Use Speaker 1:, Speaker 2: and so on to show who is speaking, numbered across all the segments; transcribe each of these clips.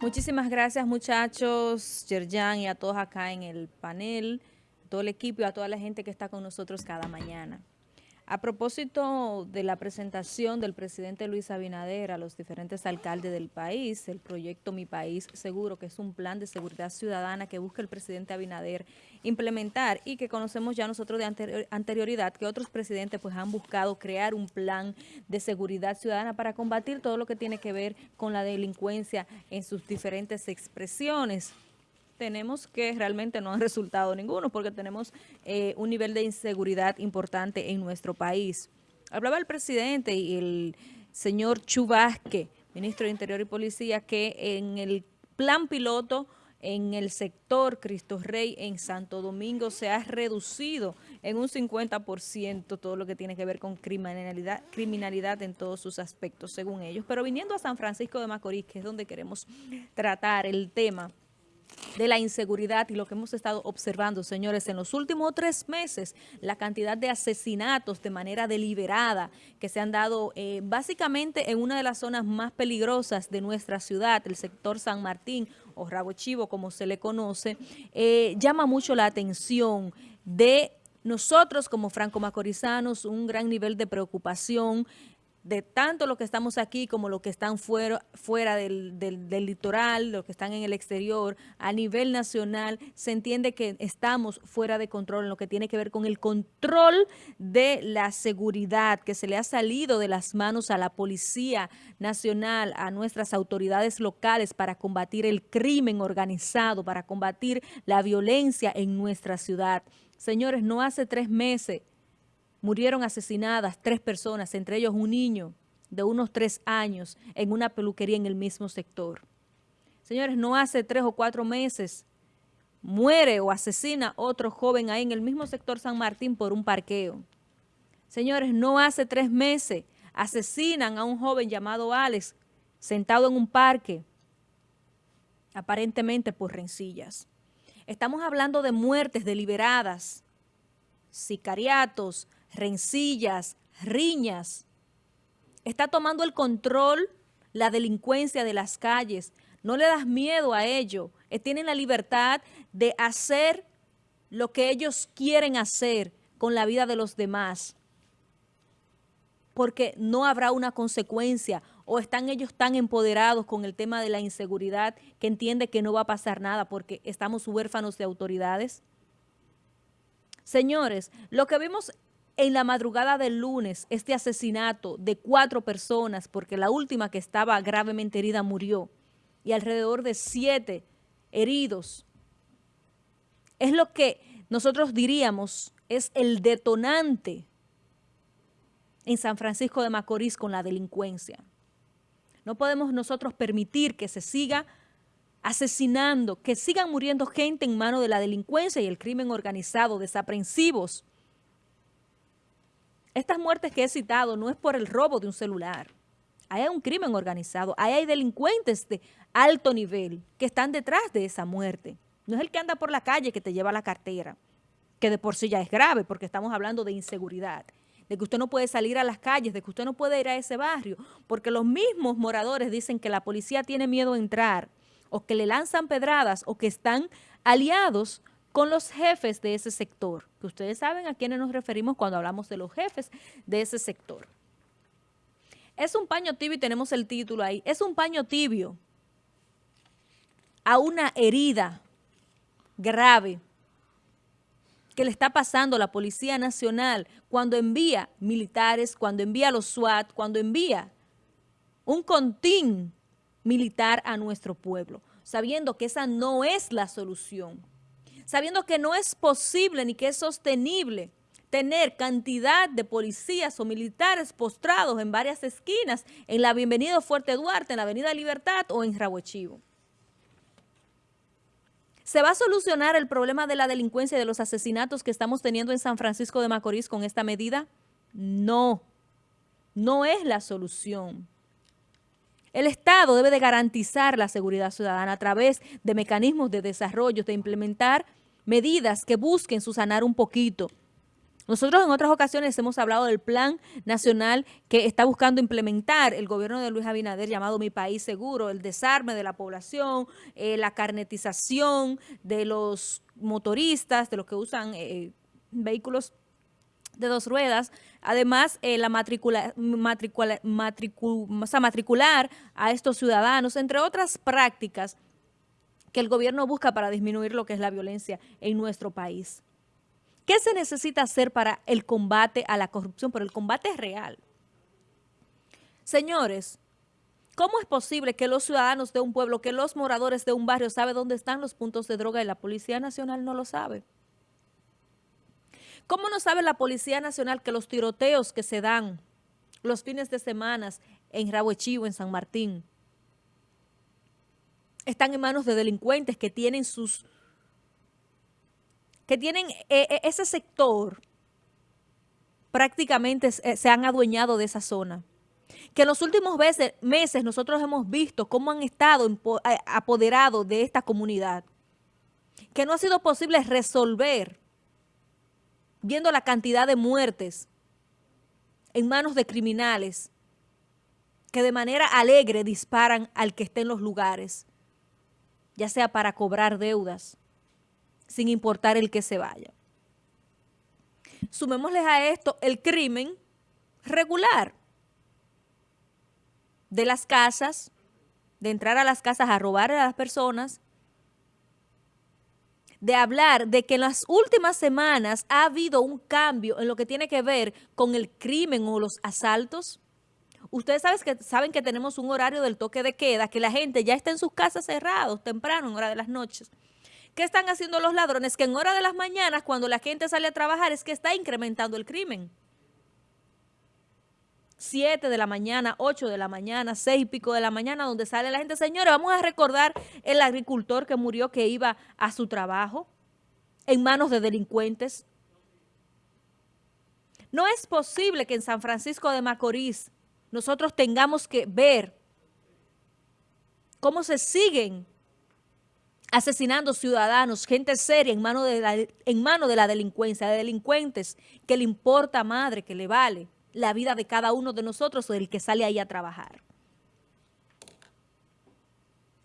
Speaker 1: Muchísimas gracias muchachos, Yerjan y a todos acá en el panel, todo el equipo y a toda la gente que está con nosotros cada mañana. A propósito de la presentación del presidente Luis Abinader a los diferentes alcaldes del país, el proyecto Mi País Seguro, que es un plan de seguridad ciudadana que busca el presidente Abinader implementar y que conocemos ya nosotros de anterioridad que otros presidentes pues han buscado crear un plan de seguridad ciudadana para combatir todo lo que tiene que ver con la delincuencia en sus diferentes expresiones tenemos que realmente no han resultado ninguno porque tenemos eh, un nivel de inseguridad importante en nuestro país. Hablaba el presidente y el señor Chubasque, ministro de Interior y Policía, que en el plan piloto en el sector Cristo Rey en Santo Domingo se ha reducido en un 50% todo lo que tiene que ver con criminalidad, criminalidad en todos sus aspectos, según ellos. Pero viniendo a San Francisco de Macorís, que es donde queremos tratar el tema, de la inseguridad y lo que hemos estado observando, señores, en los últimos tres meses, la cantidad de asesinatos de manera deliberada que se han dado eh, básicamente en una de las zonas más peligrosas de nuestra ciudad, el sector San Martín o Rabo Chivo, como se le conoce, eh, llama mucho la atención de nosotros como franco-macorizanos, un gran nivel de preocupación, de tanto los que estamos aquí como los que están fuera, fuera del, del, litoral, los que están en el exterior, a nivel nacional, se entiende que estamos fuera de control en lo que tiene que ver con el control de la seguridad que se le ha salido de las manos a la Policía Nacional, a nuestras autoridades locales para combatir el crimen organizado, para combatir la violencia en nuestra ciudad. Señores, no hace tres meses murieron asesinadas tres personas, entre ellos un niño de unos tres años en una peluquería en el mismo sector. Señores, no hace tres o cuatro meses muere o asesina otro joven ahí en el mismo sector San Martín por un parqueo. Señores, no hace tres meses asesinan a un joven llamado Alex sentado en un parque, aparentemente por rencillas. Estamos hablando de muertes deliberadas, sicariatos, rencillas, riñas. Está tomando el control la delincuencia de las calles. No le das miedo a ello. Eh, tienen la libertad de hacer lo que ellos quieren hacer con la vida de los demás. Porque no habrá una consecuencia o están ellos tan empoderados con el tema de la inseguridad que entiende que no va a pasar nada porque estamos huérfanos de autoridades. Señores, lo que vimos en la madrugada del lunes este asesinato de cuatro personas, porque la última que estaba gravemente herida murió, y alrededor de siete heridos, es lo que nosotros diríamos es el detonante en San Francisco de Macorís con la delincuencia. No podemos nosotros permitir que se siga asesinando, que sigan muriendo gente en mano de la delincuencia y el crimen organizado, desaprensivos, estas muertes que he citado no es por el robo de un celular. Hay un crimen organizado, hay delincuentes de alto nivel que están detrás de esa muerte. No es el que anda por la calle que te lleva la cartera, que de por sí ya es grave porque estamos hablando de inseguridad, de que usted no puede salir a las calles, de que usted no puede ir a ese barrio, porque los mismos moradores dicen que la policía tiene miedo a entrar, o que le lanzan pedradas, o que están aliados con los jefes de ese sector, que ustedes saben a quiénes nos referimos cuando hablamos de los jefes de ese sector. Es un paño tibio y tenemos el título ahí. Es un paño tibio a una herida grave que le está pasando la Policía Nacional cuando envía militares, cuando envía los SWAT, cuando envía un contín militar a nuestro pueblo, sabiendo que esa no es la solución sabiendo que no es posible ni que es sostenible tener cantidad de policías o militares postrados en varias esquinas en la Bienvenido Fuerte Duarte, en la Avenida Libertad o en Rahuechivo. ¿Se va a solucionar el problema de la delincuencia y de los asesinatos que estamos teniendo en San Francisco de Macorís con esta medida? No, no es la solución. El Estado debe de garantizar la seguridad ciudadana a través de mecanismos de desarrollo, de implementar medidas que busquen susanar un poquito. Nosotros en otras ocasiones hemos hablado del plan nacional que está buscando implementar el gobierno de Luis Abinader llamado Mi País Seguro, el desarme de la población, eh, la carnetización de los motoristas, de los que usan eh, vehículos de dos ruedas, además eh, la matricula, matricular a estos ciudadanos, entre otras prácticas que el gobierno busca para disminuir lo que es la violencia en nuestro país. ¿Qué se necesita hacer para el combate a la corrupción? Pero el combate es real. Señores, ¿cómo es posible que los ciudadanos de un pueblo, que los moradores de un barrio saben dónde están los puntos de droga y la Policía Nacional no lo sabe? ¿Cómo no sabe la Policía Nacional que los tiroteos que se dan los fines de semana en Rahuechivo, en San Martín, están en manos de delincuentes que tienen sus que tienen eh, eh, ese sector prácticamente eh, se han adueñado de esa zona. Que en los últimos meses nosotros hemos visto cómo han estado apoderados de esta comunidad. Que no ha sido posible resolver, viendo la cantidad de muertes en manos de criminales que de manera alegre disparan al que esté en los lugares, ya sea para cobrar deudas, sin importar el que se vaya. Sumémosles a esto el crimen regular de las casas, de entrar a las casas a robar a las personas, de hablar de que en las últimas semanas ha habido un cambio en lo que tiene que ver con el crimen o los asaltos. Ustedes saben que, saben que tenemos un horario del toque de queda, que la gente ya está en sus casas cerrados temprano, en hora de las noches. ¿Qué están haciendo los ladrones? Que en hora de las mañanas, cuando la gente sale a trabajar, es que está incrementando el crimen. Siete de la mañana, ocho de la mañana, seis y pico de la mañana, donde sale la gente. Señores, vamos a recordar el agricultor que murió, que iba a su trabajo en manos de delincuentes. No es posible que en San Francisco de Macorís nosotros tengamos que ver cómo se siguen asesinando ciudadanos, gente seria en mano de la, de la delincuencia, de delincuentes que le importa madre, que le vale la vida de cada uno de nosotros o del que sale ahí a trabajar.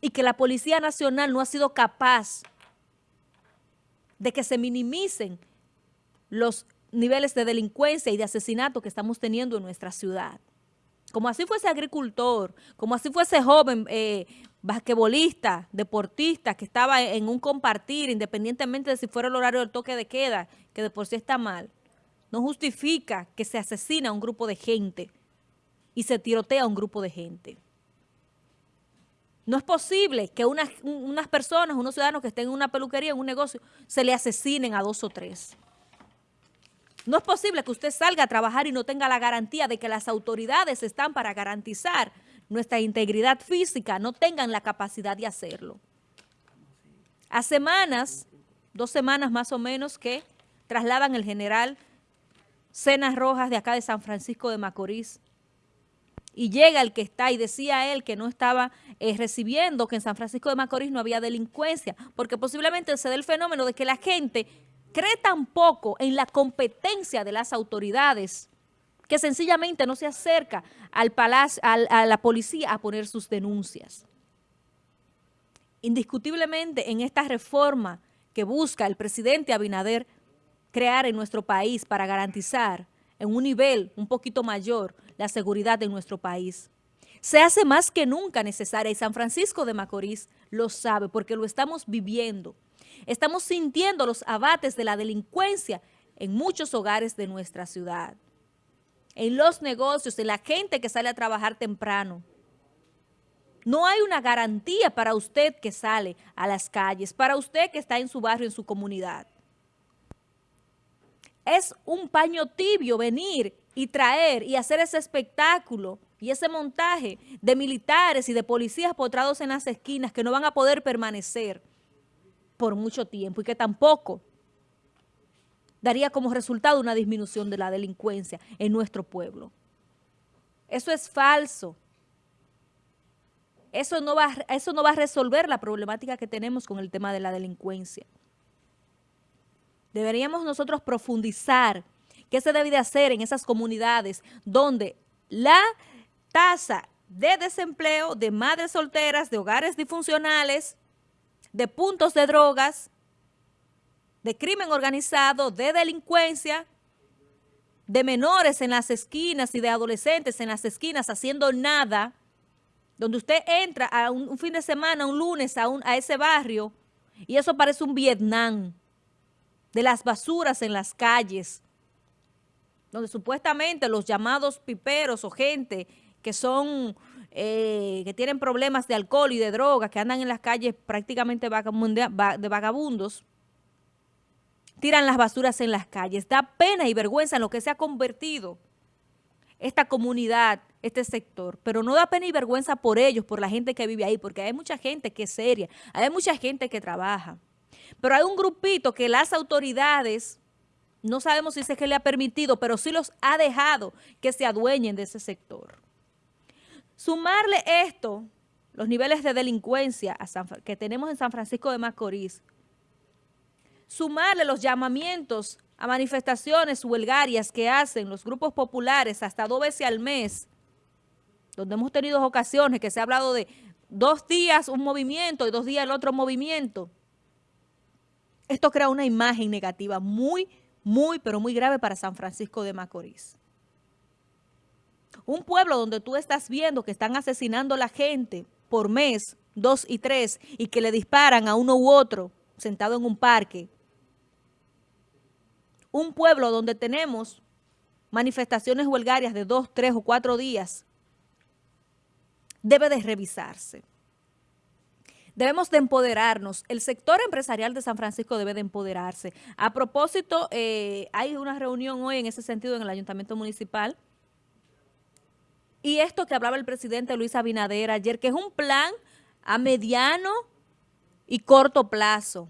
Speaker 1: Y que la Policía Nacional no ha sido capaz de que se minimicen los niveles de delincuencia y de asesinato que estamos teniendo en nuestra ciudad. Como así fuese agricultor, como así fuese joven eh, basquetbolista, deportista, que estaba en un compartir, independientemente de si fuera el horario del toque de queda, que de por sí está mal, no justifica que se asesina a un grupo de gente y se tirotea a un grupo de gente. No es posible que unas, unas personas, unos ciudadanos que estén en una peluquería, en un negocio, se le asesinen a dos o tres. No es posible que usted salga a trabajar y no tenga la garantía de que las autoridades están para garantizar nuestra integridad física, no tengan la capacidad de hacerlo. A semanas, dos semanas más o menos, que trasladan el general Cenas Rojas de acá de San Francisco de Macorís. Y llega el que está y decía él que no estaba eh, recibiendo, que en San Francisco de Macorís no había delincuencia, porque posiblemente se dé el fenómeno de que la gente cree tan poco en la competencia de las autoridades que sencillamente no se acerca al palacio, a la policía a poner sus denuncias. Indiscutiblemente en esta reforma que busca el presidente Abinader crear en nuestro país para garantizar en un nivel un poquito mayor la seguridad de nuestro país. Se hace más que nunca necesaria y San Francisco de Macorís lo sabe porque lo estamos viviendo. Estamos sintiendo los abates de la delincuencia en muchos hogares de nuestra ciudad en los negocios, en la gente que sale a trabajar temprano. No hay una garantía para usted que sale a las calles, para usted que está en su barrio, en su comunidad. Es un paño tibio venir y traer y hacer ese espectáculo y ese montaje de militares y de policías potrados en las esquinas que no van a poder permanecer por mucho tiempo y que tampoco daría como resultado una disminución de la delincuencia en nuestro pueblo. Eso es falso. Eso no, va, eso no va a resolver la problemática que tenemos con el tema de la delincuencia. Deberíamos nosotros profundizar ¿Qué se debe de hacer en esas comunidades donde la tasa de desempleo de madres solteras, de hogares disfuncionales, de puntos de drogas, de crimen organizado, de delincuencia, de menores en las esquinas y de adolescentes en las esquinas haciendo nada, donde usted entra a un, fin de semana, un lunes a, a ese barrio y eso parece un Vietnam, de las basuras en las calles, donde supuestamente los llamados piperos o gente que son, eh, que tienen problemas de alcohol y de drogas, que andan en las calles prácticamente de vagabundos, tiran las basuras en las calles. Da pena y vergüenza en lo que se ha convertido esta comunidad, este sector, pero no da pena y vergüenza por ellos, por la gente que vive ahí, porque hay mucha gente que es seria, hay mucha gente que trabaja, pero hay un grupito que las autoridades, no sabemos si es que le ha permitido, pero sí los ha dejado que se adueñen de ese sector. Sumarle esto, los niveles de delincuencia que tenemos en San Francisco de Macorís, sumarle los llamamientos a manifestaciones huelgarias que hacen los grupos populares hasta dos veces al mes, donde hemos tenido ocasiones que se ha hablado de dos días un movimiento y dos días el otro movimiento. Esto crea una imagen negativa muy, muy, pero muy grave para San Francisco de Macorís. Un pueblo donde tú estás viendo que están asesinando a la gente por mes, dos y tres, y que le disparan a uno u otro sentado en un parque, un pueblo donde tenemos manifestaciones huelgarias de dos, tres o cuatro días, debe de revisarse. Debemos de empoderarnos. El sector empresarial de San Francisco debe de empoderarse. A propósito, eh, hay una reunión hoy en ese sentido en el Ayuntamiento Municipal. Y esto que hablaba el presidente Luis Abinader ayer, que es un plan a mediano y corto plazo.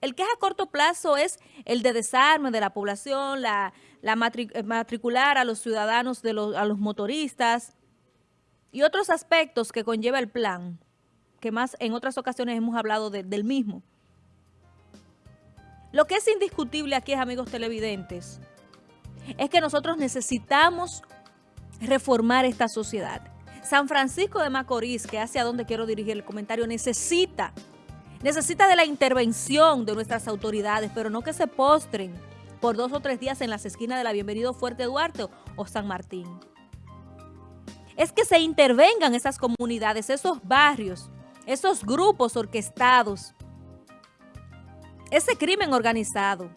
Speaker 1: El que es a corto plazo es el de desarme de la población, la, eh, matricular a los ciudadanos, de los, a los motoristas y otros aspectos que conlleva el plan, que más en otras ocasiones hemos hablado del mismo. Lo que es indiscutible aquí, amigos televidentes, es que nosotros necesitamos reformar esta sociedad. San Francisco de Macorís, que hacia donde quiero dirigir el comentario, necesita Necesita de la intervención de nuestras autoridades, pero no que se postren por dos o tres días en las esquinas de la Bienvenido Fuerte Duarte o San Martín. Es que se intervengan esas comunidades, esos barrios, esos grupos orquestados, ese crimen organizado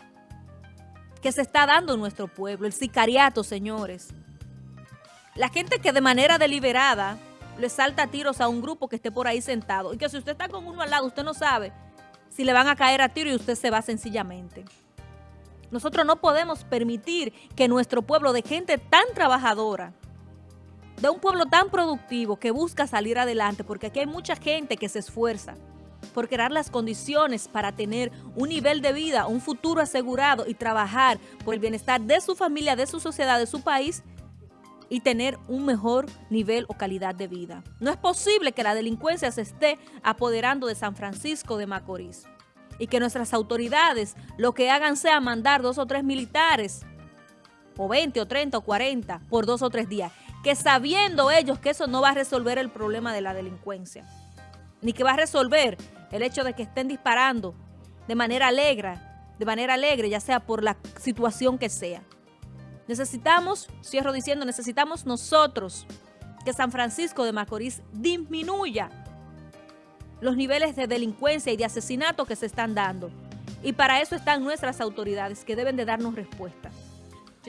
Speaker 1: que se está dando en nuestro pueblo, el sicariato, señores. La gente que de manera deliberada le salta tiros a un grupo que esté por ahí sentado. Y que si usted está con uno al lado, usted no sabe si le van a caer a tiro y usted se va sencillamente. Nosotros no podemos permitir que nuestro pueblo de gente tan trabajadora, de un pueblo tan productivo que busca salir adelante, porque aquí hay mucha gente que se esfuerza por crear las condiciones para tener un nivel de vida, un futuro asegurado y trabajar por el bienestar de su familia, de su sociedad, de su país, y tener un mejor nivel o calidad de vida. No es posible que la delincuencia se esté apoderando de San Francisco de Macorís y que nuestras autoridades lo que hagan sea mandar dos o tres militares o 20 o 30 o 40 por dos o tres días, que sabiendo ellos que eso no va a resolver el problema de la delincuencia, ni que va a resolver el hecho de que estén disparando de manera alegre, de manera alegre, ya sea por la situación que sea. Necesitamos, cierro diciendo, necesitamos nosotros que San Francisco de Macorís disminuya los niveles de delincuencia y de asesinato que se están dando. Y para eso están nuestras autoridades que deben de darnos respuesta.